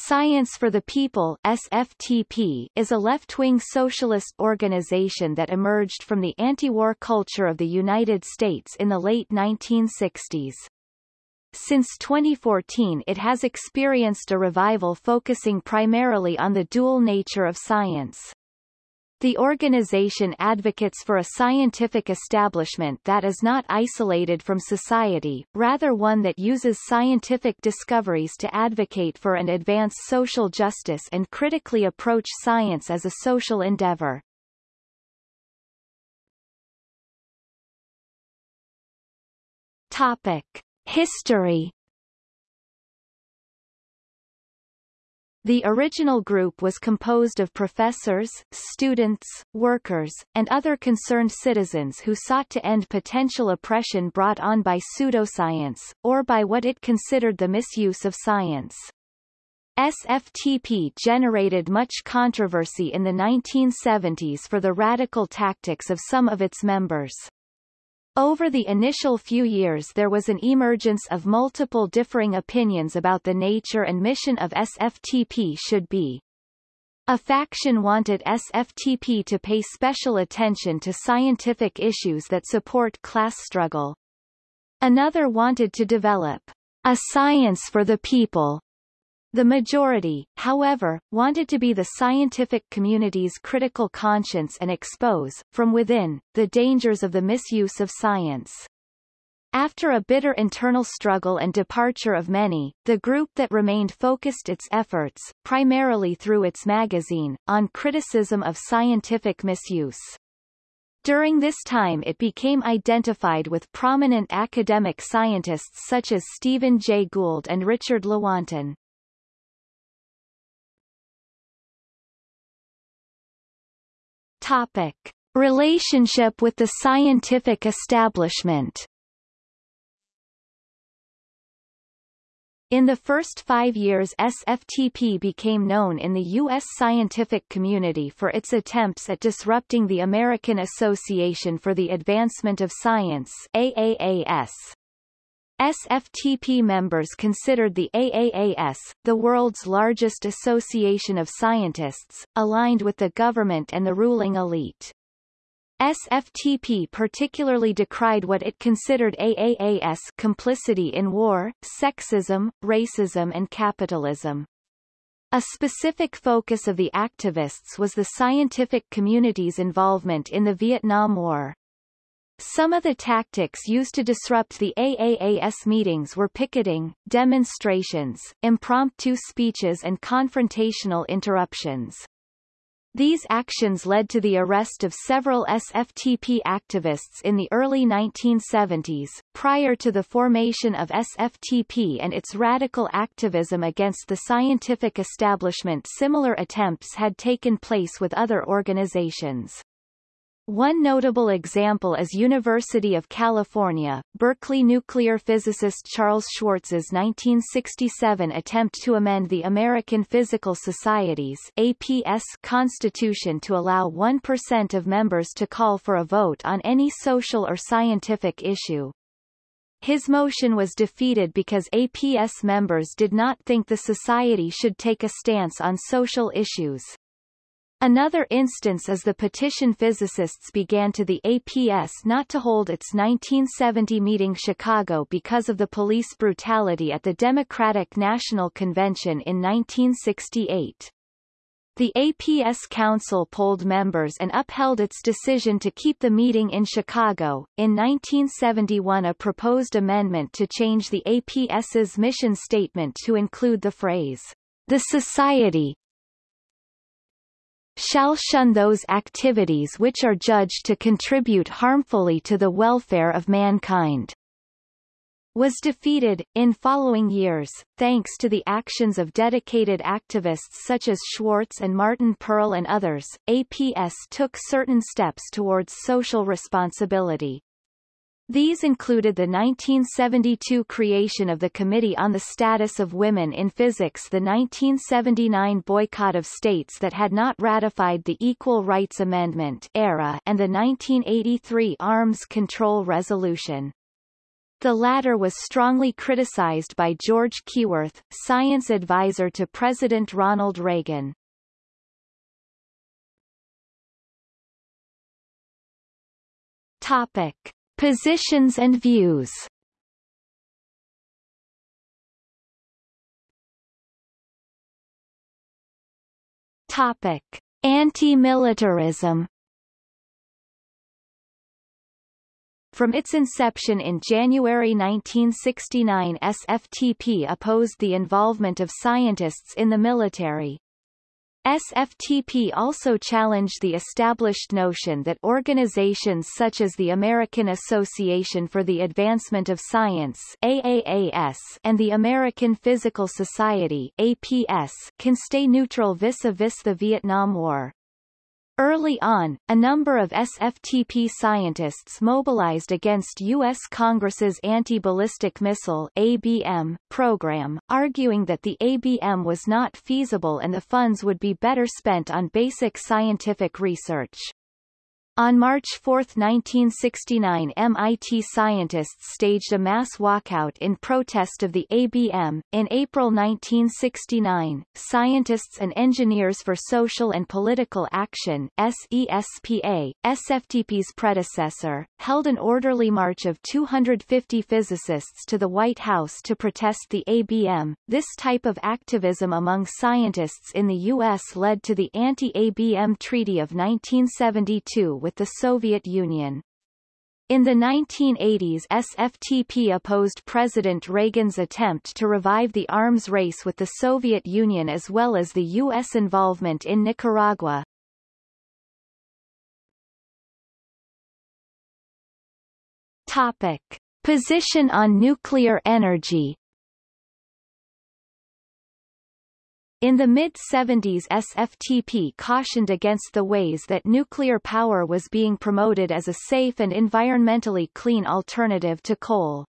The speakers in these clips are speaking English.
Science for the People SFTP is a left-wing socialist organization that emerged from the anti-war culture of the United States in the late 1960s. Since 2014 it has experienced a revival focusing primarily on the dual nature of science. The organization advocates for a scientific establishment that is not isolated from society, rather one that uses scientific discoveries to advocate for and advance social justice and critically approach science as a social endeavor. Topic. History The original group was composed of professors, students, workers, and other concerned citizens who sought to end potential oppression brought on by pseudoscience, or by what it considered the misuse of science. SFTP generated much controversy in the 1970s for the radical tactics of some of its members. Over the initial few years there was an emergence of multiple differing opinions about the nature and mission of SFTP should be. A faction wanted SFTP to pay special attention to scientific issues that support class struggle. Another wanted to develop a science for the people the majority, however, wanted to be the scientific community's critical conscience and expose, from within, the dangers of the misuse of science. After a bitter internal struggle and departure of many, the group that remained focused its efforts, primarily through its magazine, on criticism of scientific misuse. During this time it became identified with prominent academic scientists such as Stephen Jay Gould and Richard Lewontin. Topic. Relationship with the scientific establishment In the first five years SFTP became known in the U.S. scientific community for its attempts at disrupting the American Association for the Advancement of Science AAAS. SFTP members considered the AAAS, the world's largest association of scientists, aligned with the government and the ruling elite. SFTP particularly decried what it considered AAAS complicity in war, sexism, racism and capitalism. A specific focus of the activists was the scientific community's involvement in the Vietnam War. Some of the tactics used to disrupt the AAAS meetings were picketing, demonstrations, impromptu speeches and confrontational interruptions. These actions led to the arrest of several SFTP activists in the early 1970s. Prior to the formation of SFTP and its radical activism against the scientific establishment similar attempts had taken place with other organizations. One notable example is University of California, Berkeley nuclear physicist Charles Schwartz's 1967 attempt to amend the American Physical Society's APS constitution to allow 1% of members to call for a vote on any social or scientific issue. His motion was defeated because APS members did not think the society should take a stance on social issues. Another instance is the petition physicists began to the APS not to hold its 1970 meeting Chicago because of the police brutality at the Democratic National Convention in 1968. The APS Council polled members and upheld its decision to keep the meeting in Chicago. In 1971 a proposed amendment to change the APS's mission statement to include the phrase, the Society, shall shun those activities which are judged to contribute harmfully to the welfare of mankind was defeated, in following years, thanks to the actions of dedicated activists such as Schwartz and Martin Perl and others, APS took certain steps towards social responsibility. These included the 1972 creation of the Committee on the Status of Women in Physics the 1979 boycott of states that had not ratified the Equal Rights Amendment era and the 1983 Arms Control Resolution. The latter was strongly criticized by George Keyworth, science advisor to President Ronald Reagan. Topic. Positions and views Topic: Anti-militarism. From its inception in January 1969 SFTP opposed the involvement of scientists in the military. SFTP also challenged the established notion that organizations such as the American Association for the Advancement of Science AAAS and the American Physical Society APS can stay neutral vis-a-vis -vis the Vietnam War. Early on, a number of SFTP scientists mobilized against U.S. Congress's Anti-Ballistic Missile ABM program, arguing that the ABM was not feasible and the funds would be better spent on basic scientific research. On March 4, 1969 MIT scientists staged a mass walkout in protest of the ABM. In April 1969, Scientists and Engineers for Social and Political Action SESPA, SFTP's predecessor, held an orderly march of 250 physicists to the White House to protest the ABM. This type of activism among scientists in the U.S. led to the Anti-ABM Treaty of 1972 with the Soviet Union. In the 1980s SFTP opposed President Reagan's attempt to revive the arms race with the Soviet Union as well as the U.S. involvement in Nicaragua. Topic. Position on nuclear energy In the mid-70s SFTP cautioned against the ways that nuclear power was being promoted as a safe and environmentally clean alternative to coal.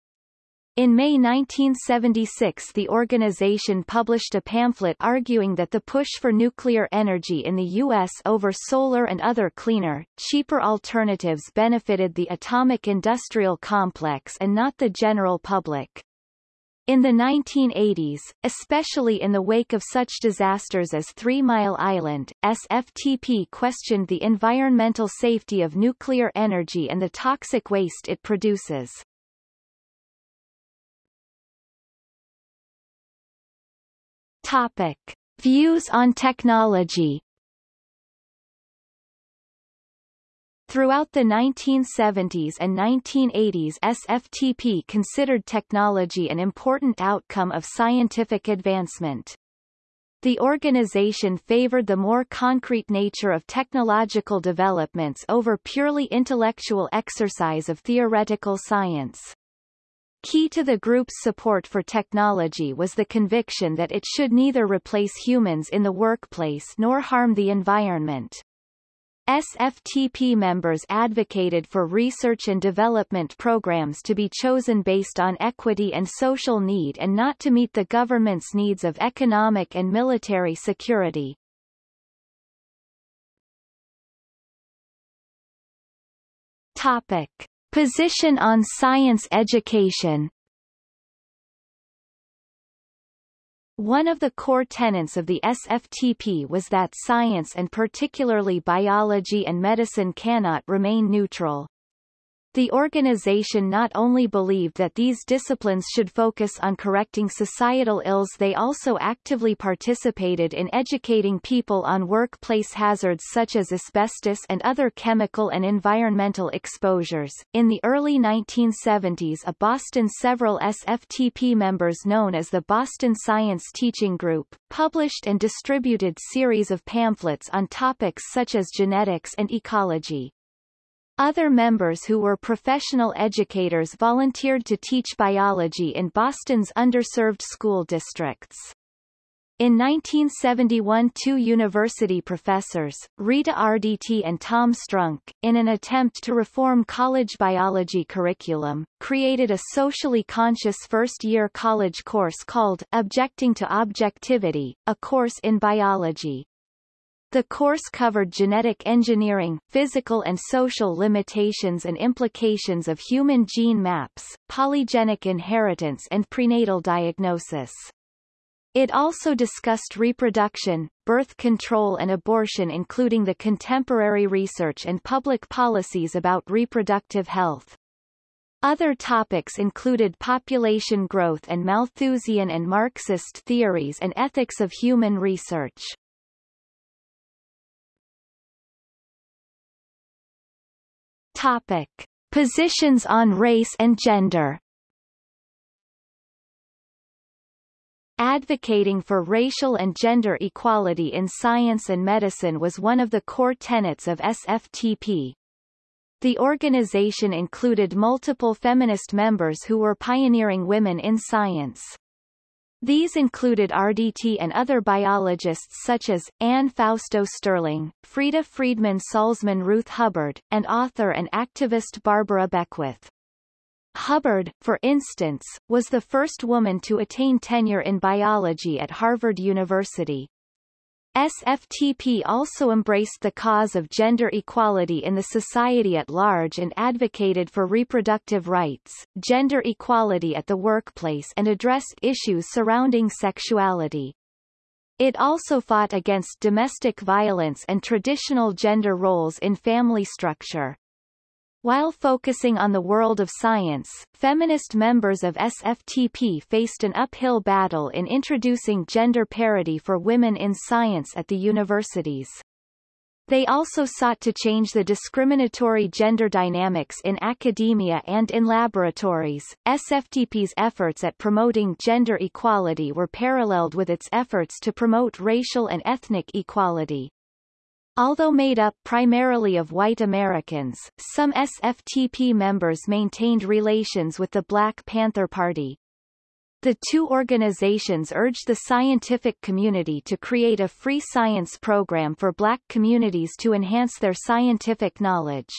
In May 1976 the organization published a pamphlet arguing that the push for nuclear energy in the U.S. over solar and other cleaner, cheaper alternatives benefited the atomic industrial complex and not the general public. In the 1980s, especially in the wake of such disasters as Three Mile Island, SFTP questioned the environmental safety of nuclear energy and the toxic waste it produces. Topic. Views on technology Throughout the 1970s and 1980s SFTP considered technology an important outcome of scientific advancement. The organization favored the more concrete nature of technological developments over purely intellectual exercise of theoretical science. Key to the group's support for technology was the conviction that it should neither replace humans in the workplace nor harm the environment. SFTP members advocated for research and development programs to be chosen based on equity and social need and not to meet the government's needs of economic and military security. Topic. Position on science education One of the core tenets of the SFTP was that science and particularly biology and medicine cannot remain neutral. The organization not only believed that these disciplines should focus on correcting societal ills they also actively participated in educating people on workplace hazards such as asbestos and other chemical and environmental exposures. In the early 1970s a Boston several SFTP members known as the Boston Science Teaching Group, published and distributed series of pamphlets on topics such as genetics and ecology. Other members who were professional educators volunteered to teach biology in Boston's underserved school districts. In 1971 two university professors, Rita Arditti and Tom Strunk, in an attempt to reform college biology curriculum, created a socially conscious first-year college course called Objecting to Objectivity, a course in biology. The course covered genetic engineering, physical and social limitations and implications of human gene maps, polygenic inheritance and prenatal diagnosis. It also discussed reproduction, birth control and abortion including the contemporary research and public policies about reproductive health. Other topics included population growth and Malthusian and Marxist theories and ethics of human research. Topic. Positions on race and gender Advocating for racial and gender equality in science and medicine was one of the core tenets of SFTP. The organization included multiple feminist members who were pioneering women in science. These included Arditti and other biologists such as, Anne Fausto Sterling, Freda Friedman Salzman Ruth Hubbard, and author and activist Barbara Beckwith. Hubbard, for instance, was the first woman to attain tenure in biology at Harvard University. SFTP also embraced the cause of gender equality in the society at large and advocated for reproductive rights, gender equality at the workplace and addressed issues surrounding sexuality. It also fought against domestic violence and traditional gender roles in family structure. While focusing on the world of science, feminist members of SFTP faced an uphill battle in introducing gender parity for women in science at the universities. They also sought to change the discriminatory gender dynamics in academia and in laboratories. SFTP's efforts at promoting gender equality were paralleled with its efforts to promote racial and ethnic equality. Although made up primarily of white Americans, some SFTP members maintained relations with the Black Panther Party. The two organizations urged the scientific community to create a free science program for black communities to enhance their scientific knowledge.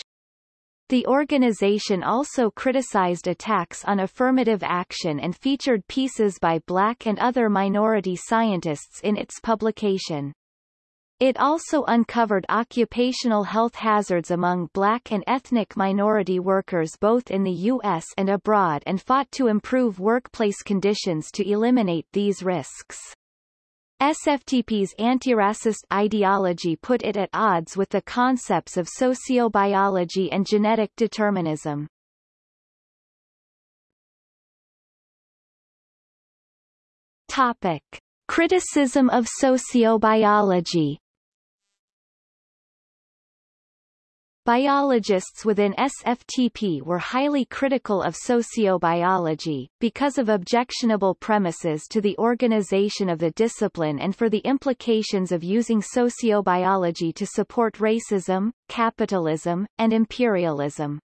The organization also criticized attacks on affirmative action and featured pieces by black and other minority scientists in its publication. It also uncovered occupational health hazards among black and ethnic minority workers both in the U.S. and abroad and fought to improve workplace conditions to eliminate these risks. SFTP's anti-racist ideology put it at odds with the concepts of sociobiology and genetic determinism. Topic. Criticism of sociobiology Biologists within SFTP were highly critical of sociobiology, because of objectionable premises to the organization of the discipline and for the implications of using sociobiology to support racism, capitalism, and imperialism.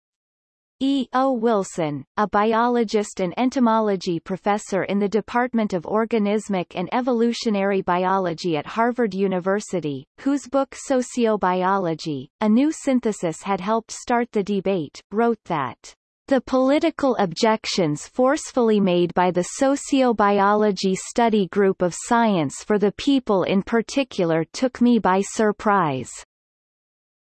E. O. Wilson, a biologist and entomology professor in the Department of Organismic and Evolutionary Biology at Harvard University, whose book Sociobiology, A New Synthesis had helped start the debate, wrote that the political objections forcefully made by the sociobiology study group of Science for the People in particular took me by surprise.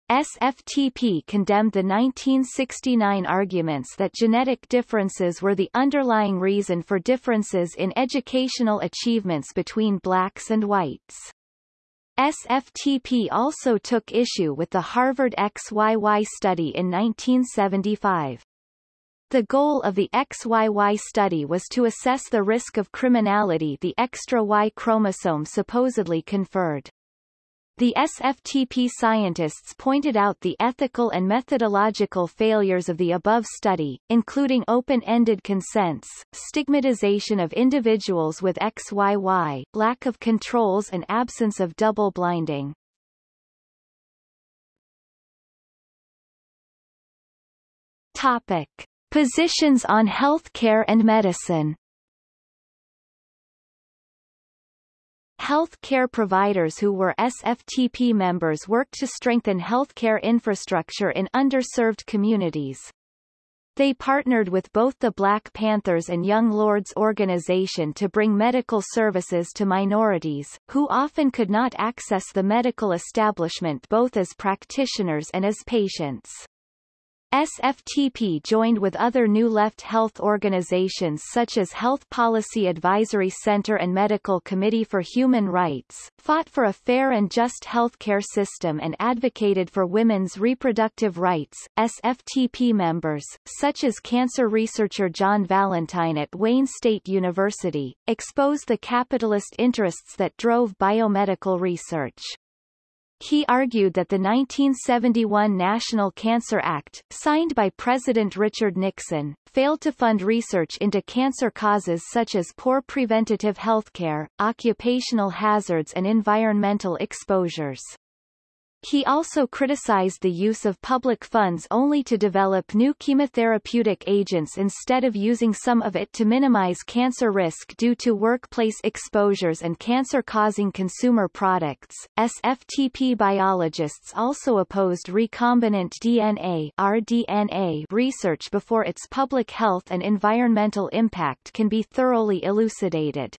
SFTP condemned the 1969 arguments that genetic differences were the underlying reason for differences in educational achievements between blacks and whites. SFTP also took issue with the Harvard XYY study in 1975. The goal of the XYY study was to assess the risk of criminality the extra Y chromosome supposedly conferred. The SFTP scientists pointed out the ethical and methodological failures of the above study, including open-ended consents, stigmatization of individuals with XYY, lack of controls and absence of double blinding. Topic. Positions on healthcare and medicine Health care providers who were SFTP members worked to strengthen healthcare infrastructure in underserved communities. They partnered with both the Black Panthers and Young Lords organization to bring medical services to minorities, who often could not access the medical establishment both as practitioners and as patients. SFTP joined with other New Left health organizations such as Health Policy Advisory Center and Medical Committee for Human Rights, fought for a fair and just healthcare system and advocated for women's reproductive rights. SFTP members, such as cancer researcher John Valentine at Wayne State University, expose the capitalist interests that drove biomedical research. He argued that the 1971 National Cancer Act, signed by President Richard Nixon, failed to fund research into cancer causes such as poor preventative health care, occupational hazards and environmental exposures. He also criticized the use of public funds only to develop new chemotherapeutic agents instead of using some of it to minimize cancer risk due to workplace exposures and cancer-causing consumer products. SFTP biologists also opposed recombinant DNA (rDNA) research before its public health and environmental impact can be thoroughly elucidated.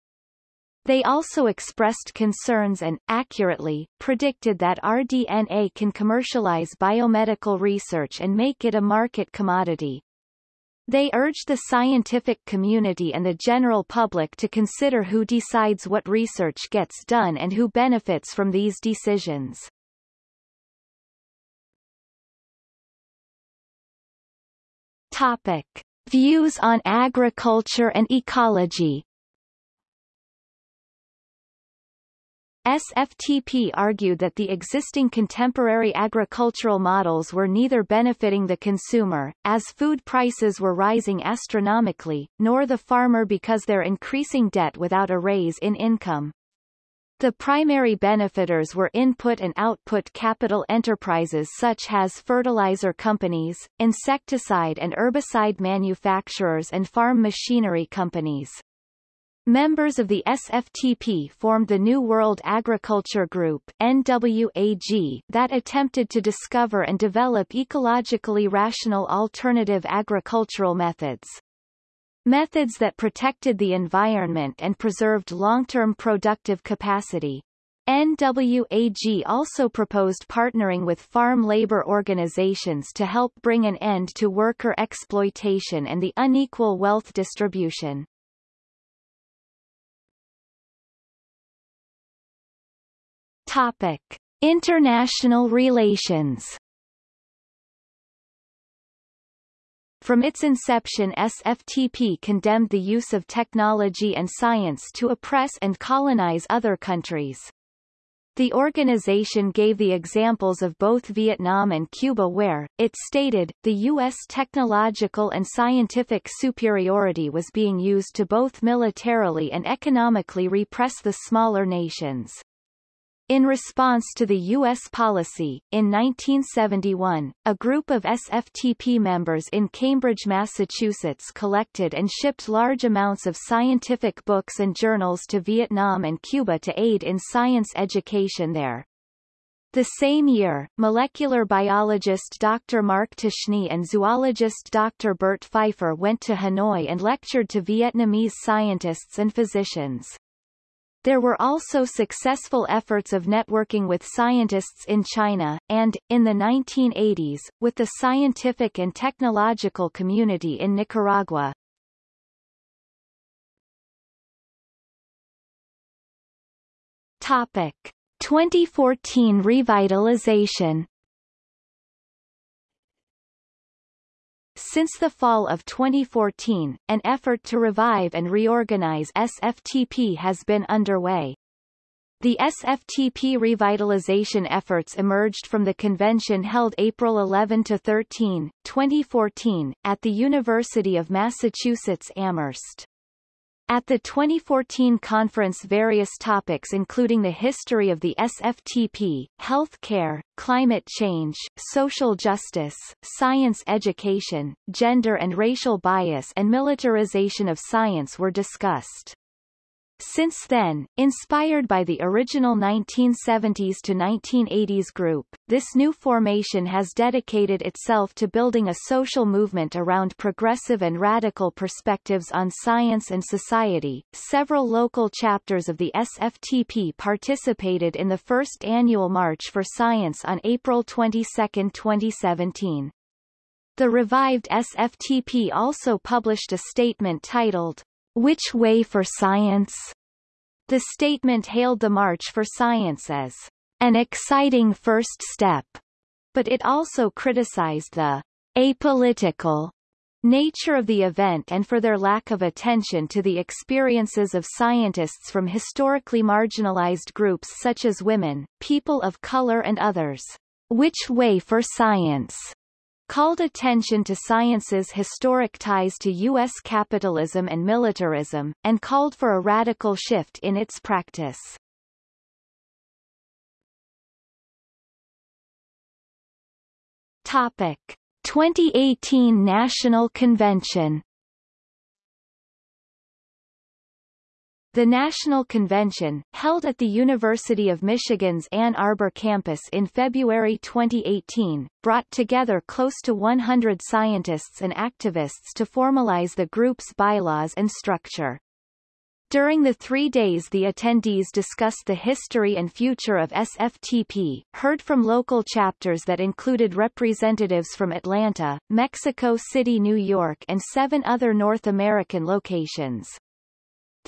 They also expressed concerns and, accurately, predicted that rDNA can commercialize biomedical research and make it a market commodity. They urged the scientific community and the general public to consider who decides what research gets done and who benefits from these decisions. Topic. Views on agriculture and ecology SFTP argued that the existing contemporary agricultural models were neither benefiting the consumer, as food prices were rising astronomically, nor the farmer because their increasing debt without a raise in income. The primary benefiters were input and output capital enterprises such as fertilizer companies, insecticide and herbicide manufacturers and farm machinery companies. Members of the SFTP formed the New World Agriculture Group NWAG that attempted to discover and develop ecologically rational alternative agricultural methods. Methods that protected the environment and preserved long-term productive capacity. NWAG also proposed partnering with farm labor organizations to help bring an end to worker exploitation and the unequal wealth distribution. Topic: International relations. From its inception SFTP condemned the use of technology and science to oppress and colonize other countries. The organization gave the examples of both Vietnam and Cuba where, it stated, the U.S. technological and scientific superiority was being used to both militarily and economically repress the smaller nations. In response to the U.S. policy, in 1971, a group of SFTP members in Cambridge, Massachusetts collected and shipped large amounts of scientific books and journals to Vietnam and Cuba to aid in science education there. The same year, molecular biologist Dr. Mark Ptashne and zoologist Dr. Bert Pfeiffer went to Hanoi and lectured to Vietnamese scientists and physicians. There were also successful efforts of networking with scientists in China, and, in the 1980s, with the scientific and technological community in Nicaragua. Topic. 2014 revitalization Since the fall of 2014, an effort to revive and reorganize SFTP has been underway. The SFTP revitalization efforts emerged from the convention held April 11 to 13, 2014, at the University of Massachusetts Amherst. At the 2014 conference various topics including the history of the SFTP, health care, climate change, social justice, science education, gender and racial bias and militarization of science were discussed. Since then, inspired by the original 1970s to 1980s group, this new formation has dedicated itself to building a social movement around progressive and radical perspectives on science and society. Several local chapters of the SFTP participated in the first annual March for Science on April 22, 2017. The revived SFTP also published a statement titled which Way for Science? The statement hailed the March for Science as an exciting first step, but it also criticized the apolitical nature of the event and for their lack of attention to the experiences of scientists from historically marginalized groups such as women, people of color and others. Which Way for Science called attention to science's historic ties to U.S. capitalism and militarism, and called for a radical shift in its practice. Topic. 2018 National Convention The National Convention, held at the University of Michigan's Ann Arbor campus in February 2018, brought together close to 100 scientists and activists to formalize the group's bylaws and structure. During the three days the attendees discussed the history and future of SFTP, heard from local chapters that included representatives from Atlanta, Mexico City New York and seven other North American locations.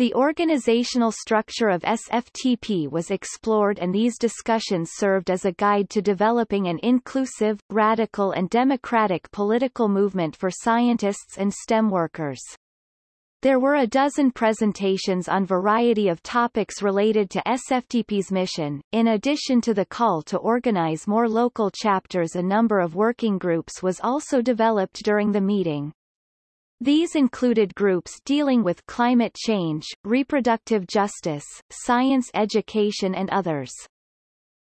The organizational structure of SFTP was explored and these discussions served as a guide to developing an inclusive, radical and democratic political movement for scientists and STEM workers. There were a dozen presentations on variety of topics related to SFTP's mission. In addition to the call to organize more local chapters a number of working groups was also developed during the meeting. These included groups dealing with climate change, reproductive justice, science education and others.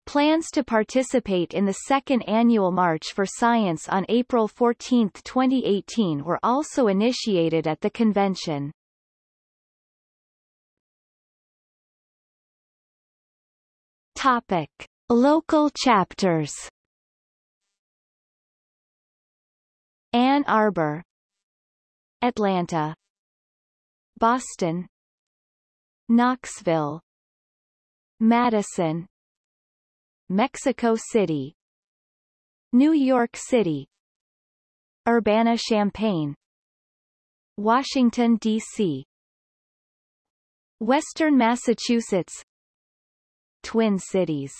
Plans to participate in the second annual March for Science on April 14, 2018 were also initiated at the convention. Topic. Local chapters Ann Arbor Atlanta Boston Knoxville Madison Mexico City New York City Urbana-Champaign Washington, D.C. Western Massachusetts Twin Cities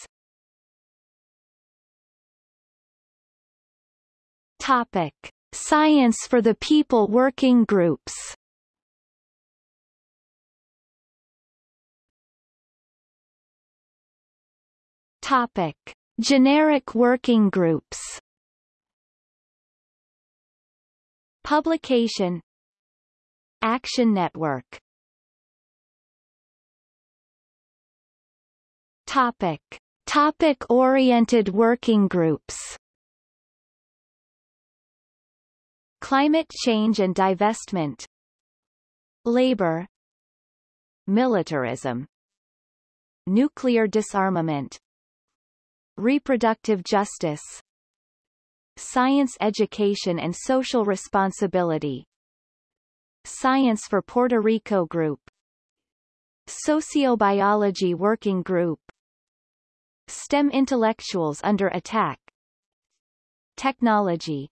Topic Science for the People working groups. Topic. Generic working groups. Publication. Action Network. Topic. Topic-oriented working groups Climate change and divestment Labor Militarism Nuclear disarmament Reproductive justice Science education and social responsibility Science for Puerto Rico Group Sociobiology Working Group STEM Intellectuals Under Attack Technology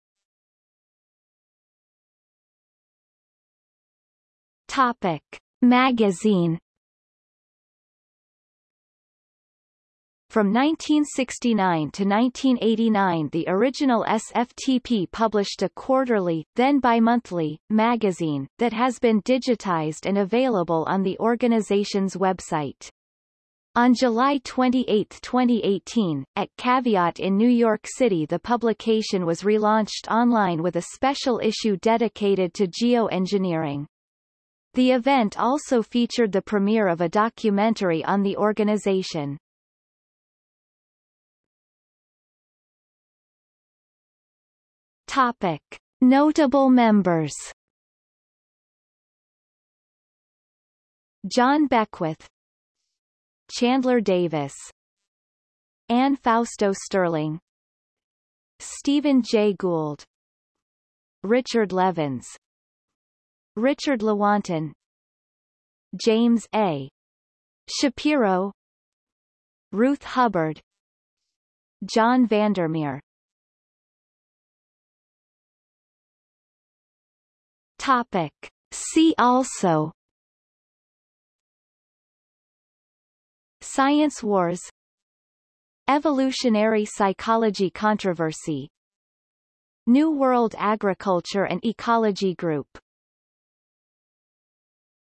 Topic. Magazine From 1969 to 1989 the original SFTP published a quarterly, then bi-monthly, magazine, that has been digitized and available on the organization's website. On July 28, 2018, at Caveat in New York City the publication was relaunched online with a special issue dedicated to geoengineering. The event also featured the premiere of a documentary on the organization. Topic. Notable members Jon Beckwith Chandler Davis Anne Fausto Sterling Stephen J. Gould Richard Levins Richard Lewontin James A. Shapiro Ruth Hubbard John Vandermeer. Topic. See also. Science wars. Evolutionary psychology controversy. New World Agriculture and Ecology Group